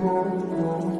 Thank hum, you. Hum, hum.